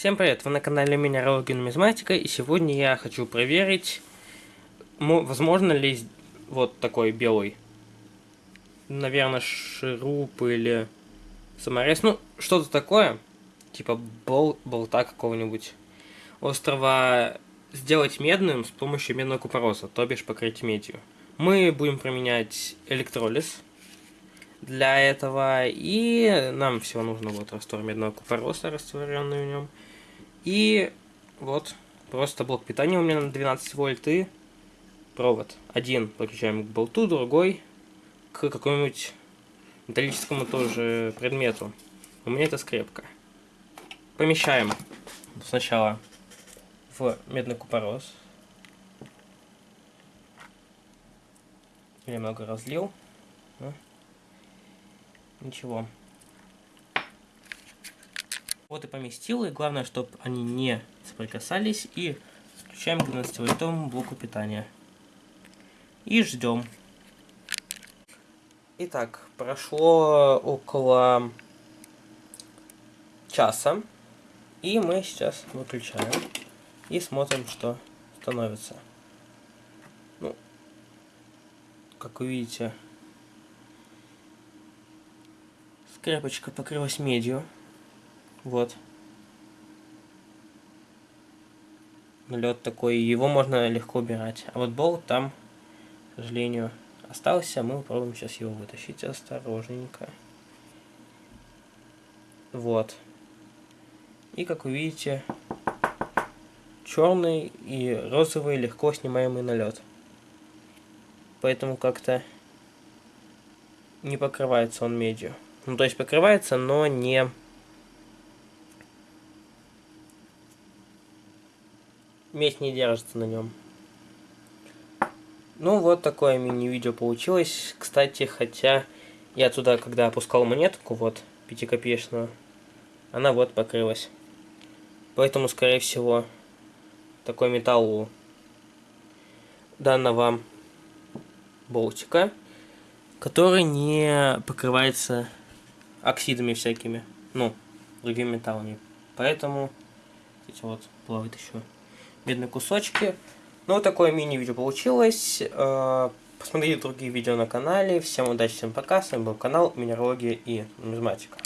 Всем привет, вы на канале Минералогия Нумизматика, и сегодня я хочу проверить, возможно ли вот такой белый, наверное, шуруп или саморез, ну, что-то такое, типа бол болта какого-нибудь, острова сделать медным с помощью медного купороса, то бишь покрыть медью. Мы будем применять электролиз, для этого. И нам всего нужно вот раствор медного купороса, растворенный в нем. И вот просто блок питания у меня на 12 вольт и провод. Один подключаем к болту, другой к какому-нибудь металлическому тоже предмету. У меня это скрепка. Помещаем сначала в медный купорос. Немного разлил. Ничего. Вот и поместил, и главное, чтобы они не соприкасались. И включаем к 12-вольтовому блоку питания. И ждем. Итак, прошло около часа. И мы сейчас выключаем. И смотрим, что становится. Ну, как вы видите, скрепочка покрылась медью. Вот. Лед такой, его можно легко убирать. А вот болт там, к сожалению, остался. Мы попробуем сейчас его вытащить осторожненько. Вот. И как вы видите, черный и розовый легко снимаемый налет. Поэтому как-то не покрывается он медью. Ну, то есть покрывается, но не медь не держится на нем. Ну, вот такое мини-видео получилось. Кстати, хотя я туда, когда опускал монетку, вот, пятикопеечную, она вот покрылась. Поэтому, скорее всего, такой металл у данного болтика, который не покрывается оксидами всякими, ну, другими металлами. Поэтому, эти вот плавают еще видны кусочки. Ну, вот такое мини-видео получилось. Э, посмотрите другие видео на канале. Всем удачи, всем пока. С вами был канал Минералогия и Нумизматика.